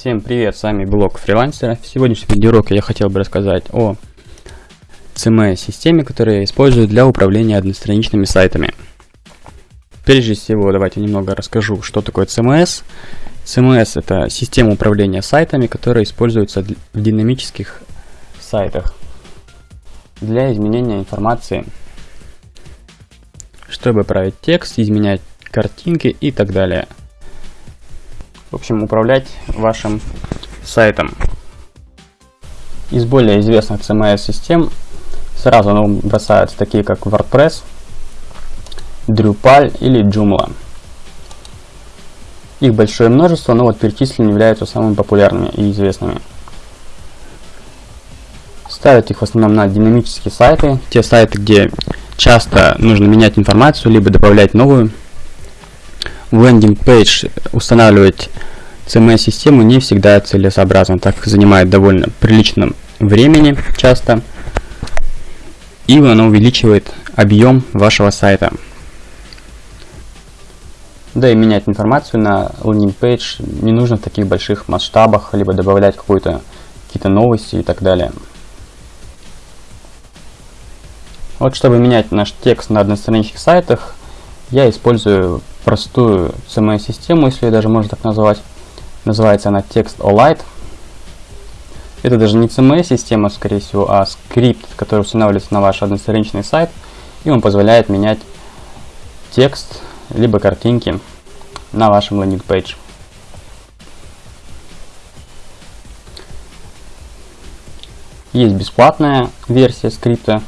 Всем привет, с вами блог фрилансера. В сегодняшнем видеоуроке я хотел бы рассказать о CMS-системе, которую я использую для управления одностраничными сайтами. Прежде всего, давайте немного расскажу, что такое CMS. CMS это система управления сайтами, которая используется в динамических сайтах для изменения информации, чтобы править текст, изменять картинки и так далее в общем, управлять вашим сайтом. Из более известных CMS-систем сразу на ум бросаются такие, как WordPress, Drupal или Joomla. Их большое множество, но вот перечисленные являются самыми популярными и известными. Ставят их в основном на динамические сайты, те сайты, где часто нужно менять информацию, либо добавлять новую в landing page устанавливать CMS-систему не всегда целесообразно, так как занимает довольно приличном времени часто, и оно увеличивает объем вашего сайта. Да и менять информацию на landing page не нужно в таких больших масштабах, либо добавлять какую-то какие-то новости и так далее. Вот чтобы менять наш текст на одностраничных сайтах, я использую простую CMS-систему, если ее даже можно так назвать. Называется она TextOLite. Это даже не CMS-система, скорее всего, а скрипт, который устанавливается на ваш одностраничный сайт, и он позволяет менять текст, либо картинки на вашем landing page. Есть бесплатная версия скрипта.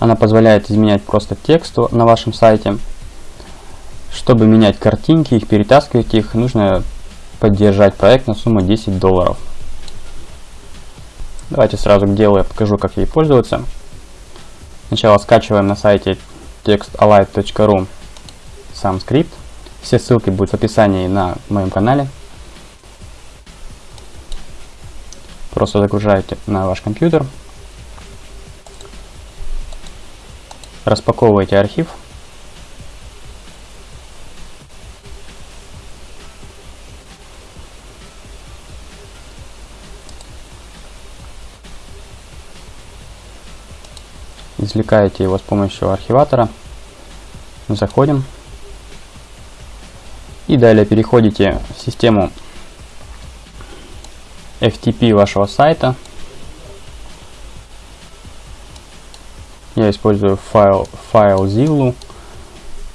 Она позволяет изменять просто текст на вашем сайте. Чтобы менять картинки, их перетаскивать их, нужно поддержать проект на сумму 10 долларов. Давайте сразу к делу я покажу, как ей пользоваться. Сначала скачиваем на сайте textalight.ru сам скрипт. Все ссылки будут в описании на моем канале. Просто загружаете на ваш компьютер. Распаковываете архив. Извлекаете его с помощью архиватора. Заходим. И далее переходите в систему FTP вашего сайта. Я использую файл, файл FileZilla.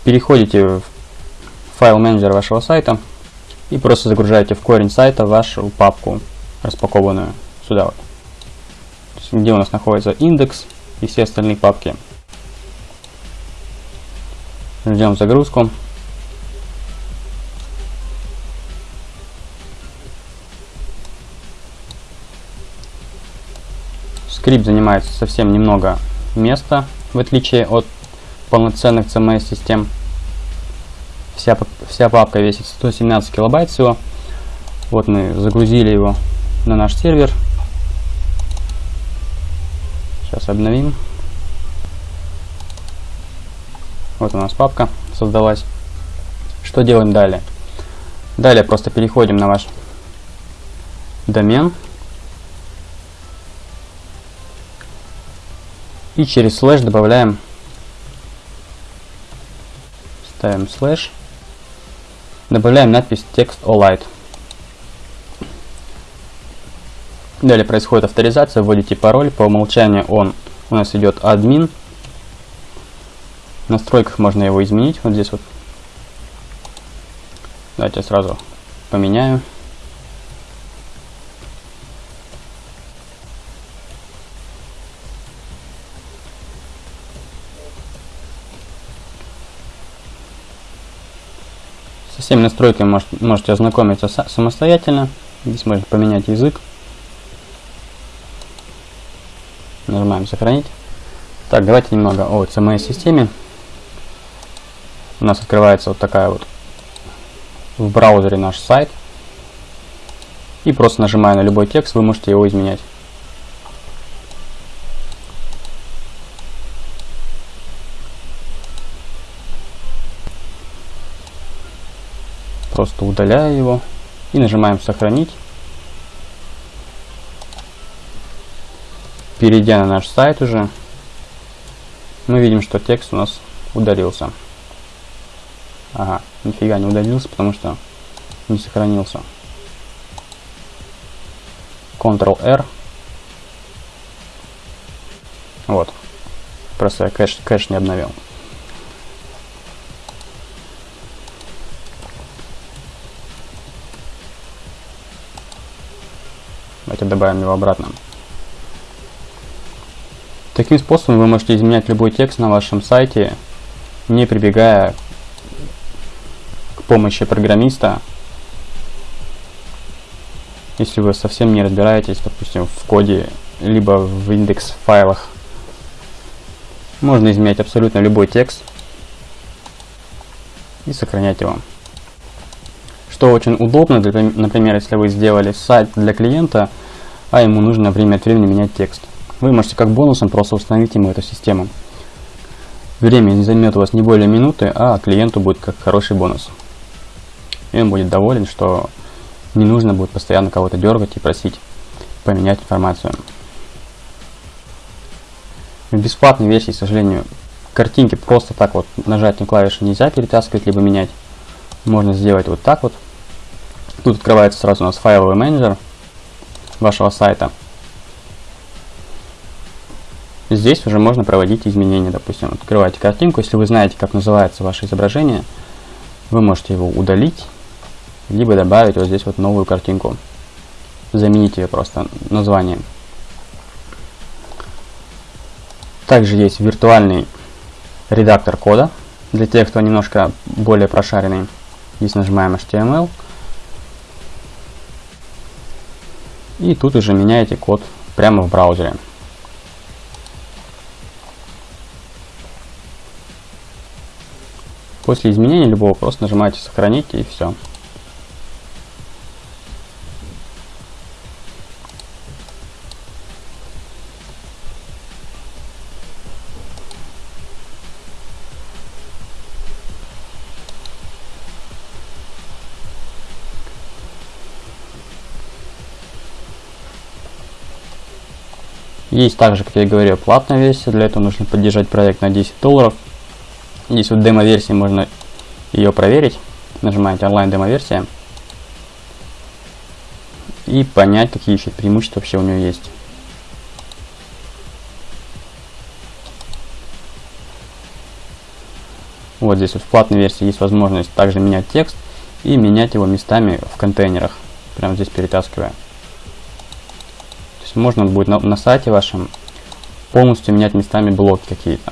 Переходите в файл менеджер вашего сайта и просто загружаете в корень сайта вашу папку распакованную сюда вот. Где у нас находится индекс и все остальные папки. Ждем загрузку. Скрипт занимает совсем немного места, в отличие от полноценных CMS-систем. Вся, вся папка весит 117 килобайт всего. Вот мы загрузили его на наш сервер. Сейчас обновим. Вот у нас папка создалась. Что делаем далее? Далее просто переходим на ваш домен. И через слэш добавляем, ставим слэш, добавляем надпись text all Далее происходит авторизация, вводите пароль, по умолчанию он у нас идет админ. В настройках можно его изменить, вот здесь вот. Давайте я сразу поменяю. Со всеми настройками можете ознакомиться самостоятельно. Здесь можно поменять язык. Нажимаем сохранить. Так, давайте немного о CMS-системе. У нас открывается вот такая вот в браузере наш сайт. И просто нажимая на любой текст, вы можете его изменять. Просто удаляю его и нажимаем сохранить. Перейдя на наш сайт уже, мы видим, что текст у нас удалился. Ага, нифига не удалился, потому что не сохранился. Ctrl-R. Вот. Просто я кэш, кэш не обновил. Давайте добавим его обратно. Таким способом вы можете изменять любой текст на вашем сайте, не прибегая к помощи программиста, если вы совсем не разбираетесь, допустим, в коде, либо в индекс файлах. Можно изменять абсолютно любой текст и сохранять его. Что очень удобно, для, например, если вы сделали сайт для клиента, а ему нужно время от времени менять текст. Вы можете как бонусом просто установить ему эту систему. Время не займет у вас не более минуты, а клиенту будет как хороший бонус. И он будет доволен, что не нужно будет постоянно кого-то дергать и просить поменять информацию. В бесплатной версии, к сожалению, картинки просто так вот нажатием клавиши нельзя перетаскивать, либо менять. Можно сделать вот так вот. Тут открывается сразу у нас файловый менеджер вашего сайта. Здесь уже можно проводить изменения. Допустим, открываете картинку. Если вы знаете, как называется ваше изображение, вы можете его удалить, либо добавить вот здесь вот новую картинку. Заменить ее просто названием. Также есть виртуальный редактор кода. Для тех, кто немножко более прошаренный. Здесь нажимаем HTML. И тут уже меняете код прямо в браузере. После изменения любого просто нажимаете сохранить и все. Есть также, как я говорил, платная версия. Для этого нужно поддержать проект на 10 долларов. Здесь вот демо-версии можно ее проверить. Нажимаете онлайн демо-версия. И понять, какие еще преимущества вообще у нее есть. Вот здесь вот в платной версии есть возможность также менять текст и менять его местами в контейнерах. Прямо здесь перетаскивая. То есть можно будет на, на сайте вашем полностью менять местами блоки какие-то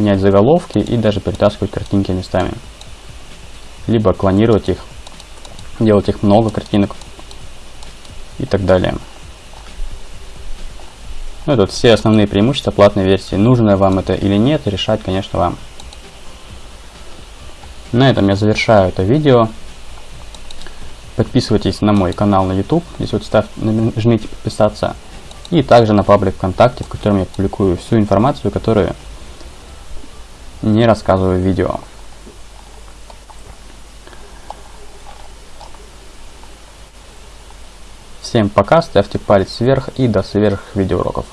менять заголовки и даже перетаскивать картинки местами. Либо клонировать их, делать их много картинок и так далее. Ну, это все основные преимущества платной версии. Нужно вам это или нет, решать, конечно, вам. На этом я завершаю это видео. Подписывайтесь на мой канал на YouTube. Здесь вот ставь, нажмите подписаться. И также на паблик ВКонтакте, в котором я публикую всю информацию, которую не рассказываю видео. Всем пока, ставьте палец вверх и до сверх видеоуроков.